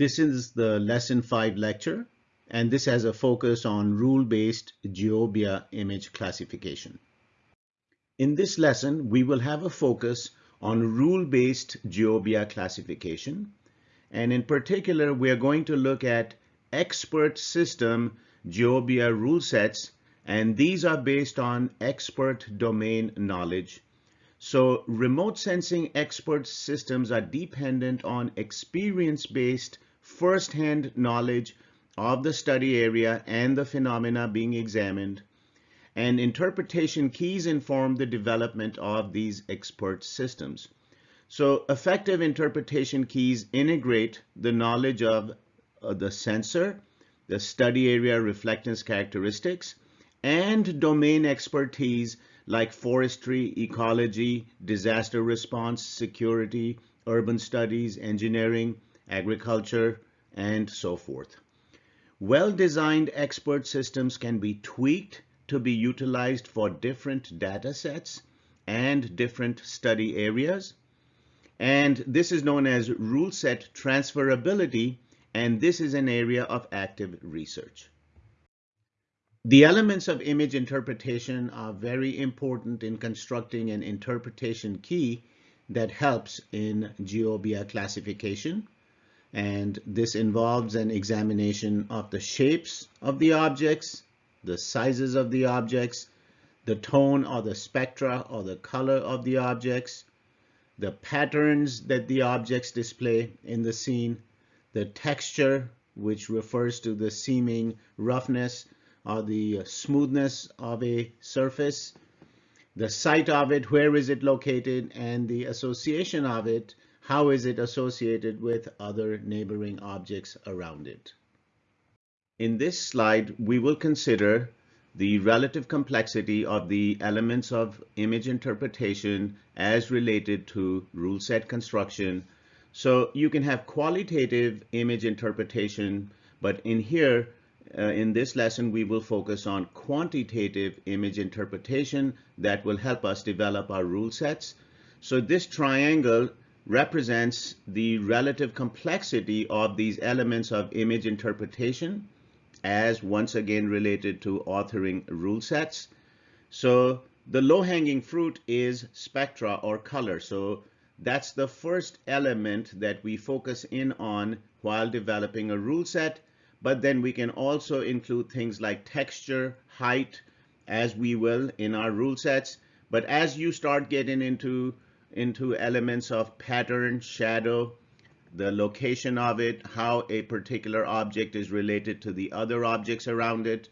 This is the lesson 5 lecture, and this has a focus on rule-based Geobia image classification. In this lesson, we will have a focus on rule-based Geobia classification, and in particular, we are going to look at expert system Geobia rule sets, and these are based on expert domain knowledge so remote sensing expert systems are dependent on experience-based first-hand knowledge of the study area and the phenomena being examined. And interpretation keys inform the development of these expert systems. So effective interpretation keys integrate the knowledge of uh, the sensor, the study area reflectance characteristics, and domain expertise like forestry, ecology, disaster response, security, urban studies, engineering, agriculture, and so forth. Well-designed expert systems can be tweaked to be utilized for different data sets and different study areas. And this is known as rule set transferability, and this is an area of active research. The elements of image interpretation are very important in constructing an interpretation key that helps in GeoBia classification. And this involves an examination of the shapes of the objects, the sizes of the objects, the tone or the spectra or the color of the objects, the patterns that the objects display in the scene, the texture, which refers to the seeming roughness or the smoothness of a surface, the site of it, where is it located, and the association of it, how is it associated with other neighboring objects around it. In this slide, we will consider the relative complexity of the elements of image interpretation as related to rule set construction. So you can have qualitative image interpretation, but in here, uh, in this lesson, we will focus on quantitative image interpretation that will help us develop our rule sets. So this triangle represents the relative complexity of these elements of image interpretation as once again related to authoring rule sets. So the low-hanging fruit is spectra or color. So that's the first element that we focus in on while developing a rule set but then we can also include things like texture, height, as we will in our rule sets. But as you start getting into, into elements of pattern, shadow, the location of it, how a particular object is related to the other objects around it,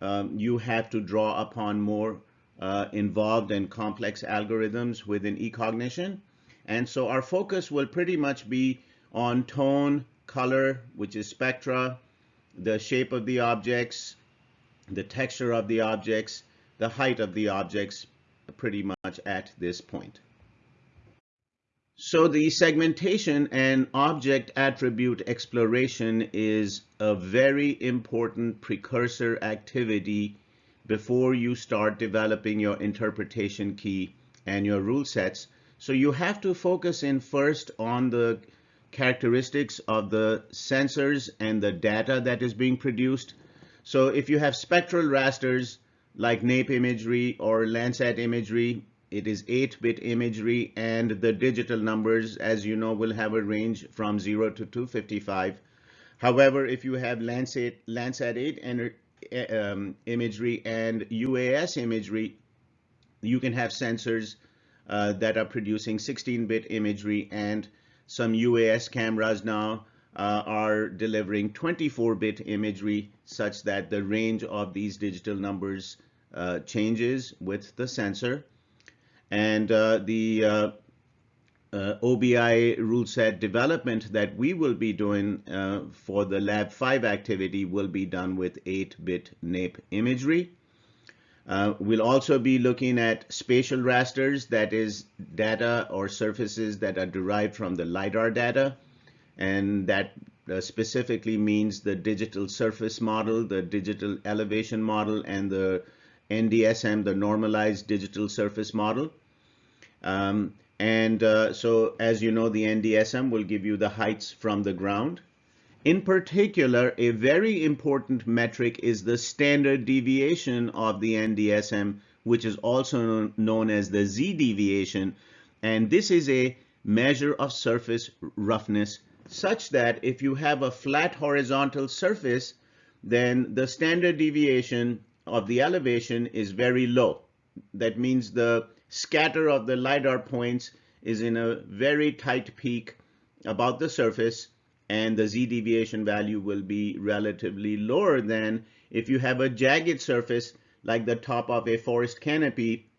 um, you have to draw upon more uh, involved and complex algorithms within eCognition. And so our focus will pretty much be on tone, color, which is spectra, the shape of the objects, the texture of the objects, the height of the objects pretty much at this point. So the segmentation and object attribute exploration is a very important precursor activity before you start developing your interpretation key and your rule sets. So you have to focus in first on the characteristics of the sensors and the data that is being produced. So if you have spectral rasters like NAIP imagery or Landsat imagery, it is 8-bit imagery and the digital numbers, as you know, will have a range from 0 to 255. However, if you have Landsat, Landsat 8 and, um, imagery and UAS imagery, you can have sensors uh, that are producing 16-bit imagery and some UAS cameras now uh, are delivering 24-bit imagery such that the range of these digital numbers uh, changes with the sensor. And uh, the uh, uh, OBI rule set development that we will be doing for the Lab 5 activity will be done with 8-bit NAIP imagery. Uh, we'll also be looking at spatial rasters, that is data or surfaces that are derived from the LiDAR data. And that uh, specifically means the digital surface model, the digital elevation model, and the NDSM, the normalized digital surface model. Um, and uh, so as you know, the NDSM will give you the heights from the ground. In particular, a very important metric is the standard deviation of the NDSM, which is also known as the Z deviation. And this is a measure of surface roughness such that if you have a flat horizontal surface, then the standard deviation of the elevation is very low. That means the scatter of the LiDAR points is in a very tight peak about the surface and the z deviation value will be relatively lower than if you have a jagged surface like the top of a forest canopy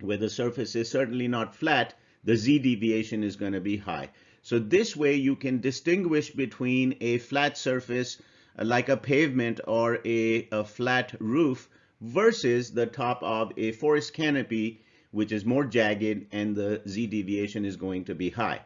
where the surface is certainly not flat, the z deviation is going to be high. So this way you can distinguish between a flat surface like a pavement or a, a flat roof versus the top of a forest canopy which is more jagged and the z deviation is going to be high.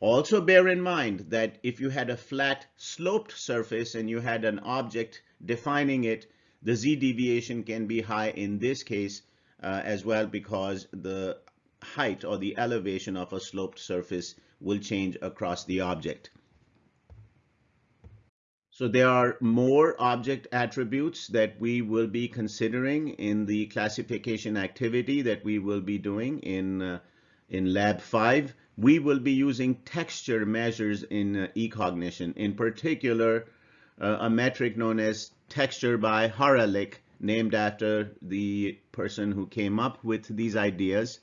Also bear in mind that if you had a flat sloped surface and you had an object defining it, the z deviation can be high in this case uh, as well because the height or the elevation of a sloped surface will change across the object. So there are more object attributes that we will be considering in the classification activity that we will be doing in, uh, in lab 5 we will be using texture measures in uh, eCognition, in particular uh, a metric known as texture by Haralick, named after the person who came up with these ideas.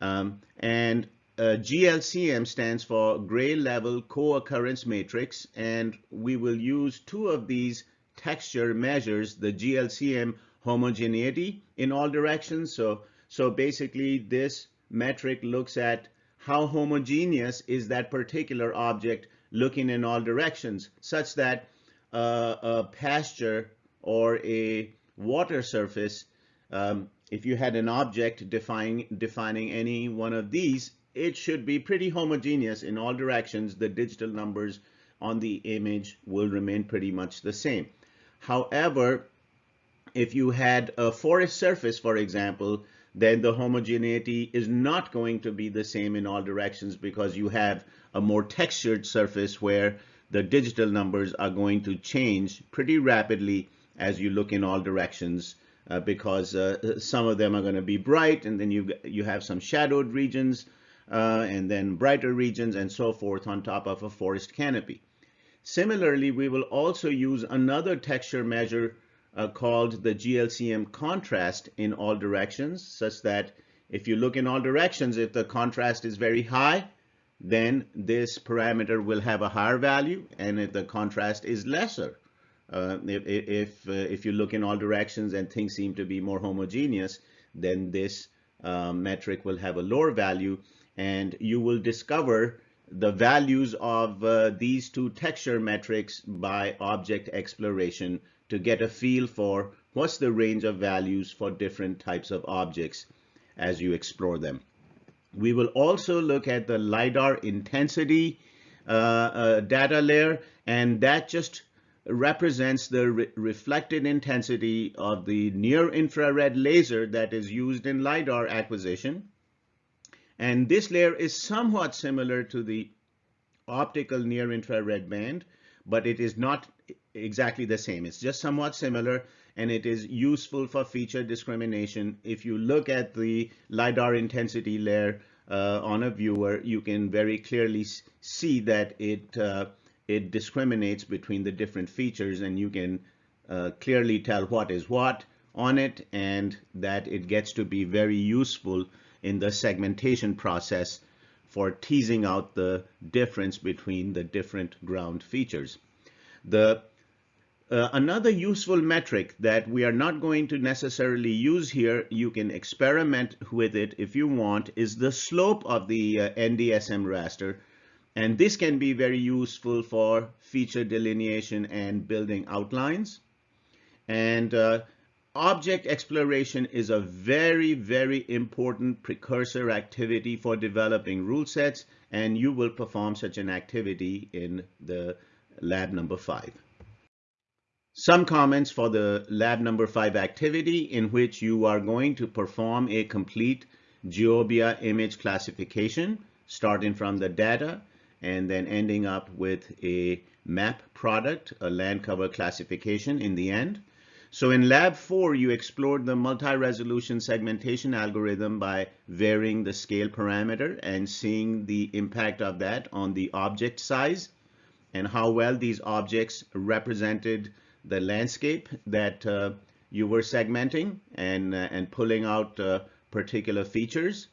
Um, and uh, GLCM stands for Gray Level Co-occurrence Matrix, and we will use two of these texture measures, the GLCM homogeneity in all directions. So, so basically this metric looks at how homogeneous is that particular object looking in all directions, such that uh, a pasture or a water surface, um, if you had an object defining, defining any one of these, it should be pretty homogeneous in all directions. The digital numbers on the image will remain pretty much the same. However, if you had a forest surface, for example, then the homogeneity is not going to be the same in all directions because you have a more textured surface where the digital numbers are going to change pretty rapidly as you look in all directions uh, because uh, some of them are going to be bright and then you you have some shadowed regions uh, and then brighter regions and so forth on top of a forest canopy. Similarly, we will also use another texture measure uh, called the GLCM contrast in all directions, such that if you look in all directions, if the contrast is very high, then this parameter will have a higher value, and if the contrast is lesser, uh, if if, uh, if you look in all directions and things seem to be more homogeneous, then this uh, metric will have a lower value, and you will discover the values of uh, these two texture metrics by object exploration to get a feel for what's the range of values for different types of objects as you explore them. We will also look at the LiDAR intensity uh, uh, data layer, and that just represents the re reflected intensity of the near infrared laser that is used in LiDAR acquisition. And this layer is somewhat similar to the optical near infrared band, but it is not exactly the same. It's just somewhat similar and it is useful for feature discrimination. If you look at the LiDAR intensity layer uh, on a viewer, you can very clearly see that it, uh, it discriminates between the different features and you can uh, clearly tell what is what on it and that it gets to be very useful in the segmentation process for teasing out the difference between the different ground features. The uh, another useful metric that we are not going to necessarily use here, you can experiment with it if you want, is the slope of the uh, NDSM raster. And this can be very useful for feature delineation and building outlines. And uh, object exploration is a very, very important precursor activity for developing rule sets, and you will perform such an activity in the lab number five. Some comments for the lab number five activity in which you are going to perform a complete Geobia image classification starting from the data and then ending up with a map product, a land cover classification in the end. So in lab four, you explored the multi-resolution segmentation algorithm by varying the scale parameter and seeing the impact of that on the object size and how well these objects represented the landscape that uh, you were segmenting and, uh, and pulling out uh, particular features.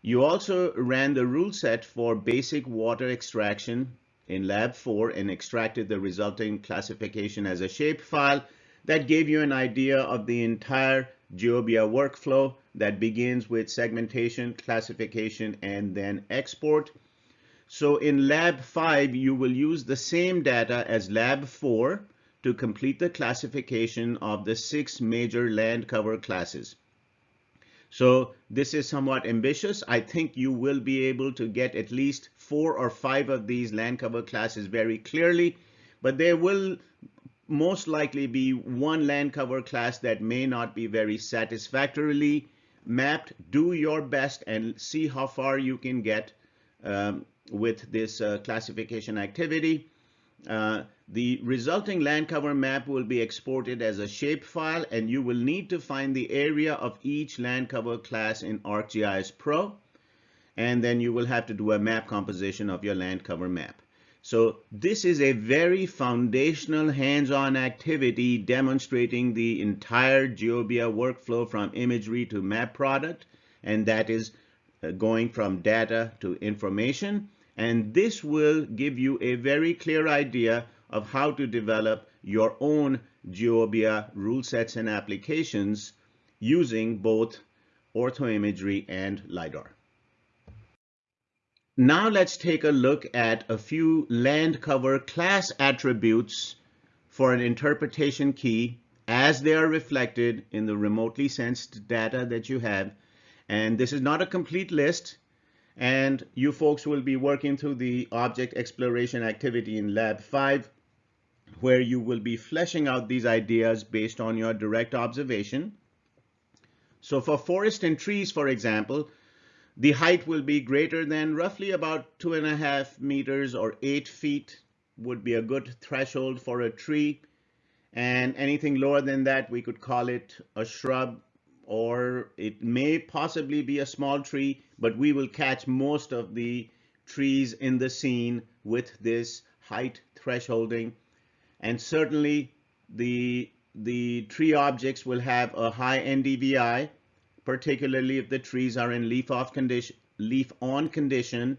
You also ran the rule set for basic water extraction in lab 4 and extracted the resulting classification as a shapefile that gave you an idea of the entire Geobia workflow that begins with segmentation, classification, and then export. So in lab 5, you will use the same data as lab 4 to complete the classification of the six major land cover classes. So this is somewhat ambitious. I think you will be able to get at least four or five of these land cover classes very clearly, but there will most likely be one land cover class that may not be very satisfactorily mapped. Do your best and see how far you can get um, with this uh, classification activity. Uh, the resulting land cover map will be exported as a shapefile and you will need to find the area of each land cover class in ArcGIS Pro and then you will have to do a map composition of your land cover map. So this is a very foundational hands-on activity demonstrating the entire Geobia workflow from imagery to map product and that is uh, going from data to information and this will give you a very clear idea of how to develop your own Geobia rule sets and applications using both orthoimagery and LiDAR. Now let's take a look at a few land cover class attributes for an interpretation key as they are reflected in the remotely sensed data that you have. And this is not a complete list and you folks will be working through the object exploration activity in lab 5 where you will be fleshing out these ideas based on your direct observation. So for forest and trees, for example, the height will be greater than roughly about two and a half meters or eight feet would be a good threshold for a tree. And anything lower than that, we could call it a shrub or it may possibly be a small tree, but we will catch most of the trees in the scene with this height thresholding. And certainly the, the tree objects will have a high NDVI, particularly if the trees are in leaf off condition, leaf on condition,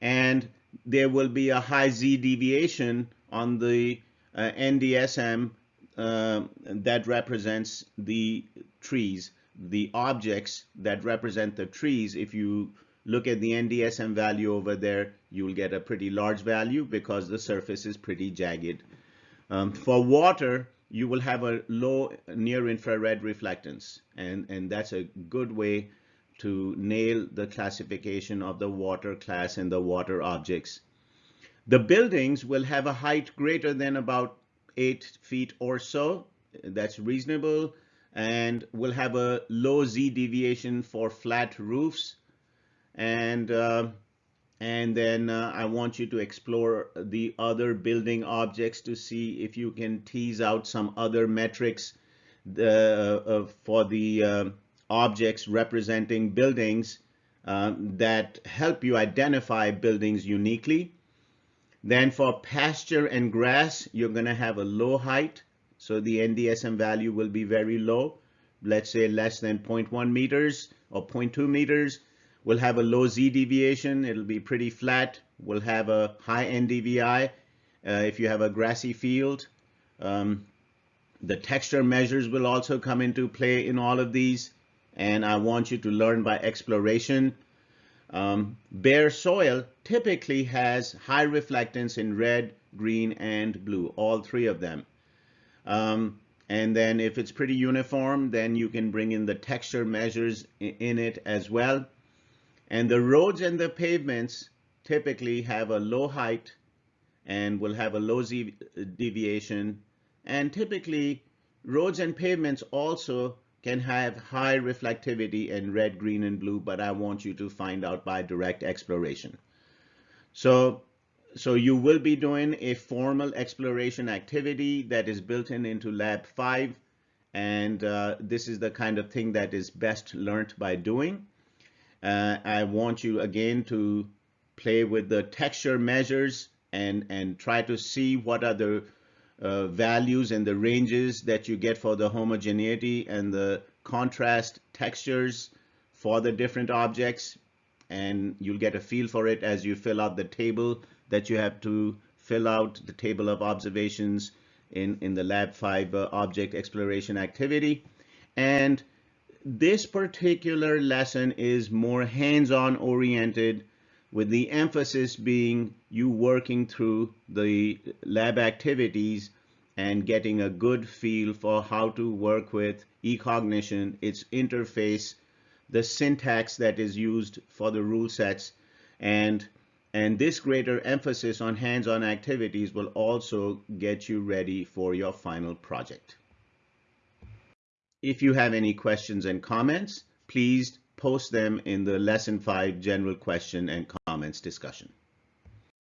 and there will be a high Z deviation on the uh, NDSM uh, that represents the trees, the objects that represent the trees, if you look at the NDSM value over there, you'll get a pretty large value because the surface is pretty jagged. Um, for water, you will have a low near infrared reflectance, and, and that's a good way to nail the classification of the water class and the water objects. The buildings will have a height greater than about eight feet or so. That's reasonable and we'll have a low Z deviation for flat roofs. And, uh, and then uh, I want you to explore the other building objects to see if you can tease out some other metrics the, uh, for the uh, objects representing buildings um, that help you identify buildings uniquely. Then for pasture and grass, you're going to have a low height so the NDSM value will be very low. Let's say less than 0.1 meters or 0.2 meters. We'll have a low Z deviation. It'll be pretty flat. We'll have a high NDVI uh, if you have a grassy field. Um, the texture measures will also come into play in all of these. And I want you to learn by exploration. Um, bare soil typically has high reflectance in red, green, and blue, all three of them. Um, and then if it's pretty uniform, then you can bring in the texture measures in it as well. And the roads and the pavements typically have a low height and will have a low Z deviation. And typically roads and pavements also can have high reflectivity in red, green, and blue, but I want you to find out by direct exploration. So so you will be doing a formal exploration activity that is built in into Lab 5. And uh, this is the kind of thing that is best learned by doing. Uh, I want you again to play with the texture measures and, and try to see what are the uh, values and the ranges that you get for the homogeneity and the contrast textures for the different objects and you'll get a feel for it as you fill out the table that you have to fill out the table of observations in, in the Lab 5 uh, object exploration activity. And this particular lesson is more hands-on oriented with the emphasis being you working through the lab activities and getting a good feel for how to work with eCognition, its interface, the syntax that is used for the rule sets, and and this greater emphasis on hands-on activities will also get you ready for your final project. If you have any questions and comments, please post them in the lesson 5 general question and comments discussion.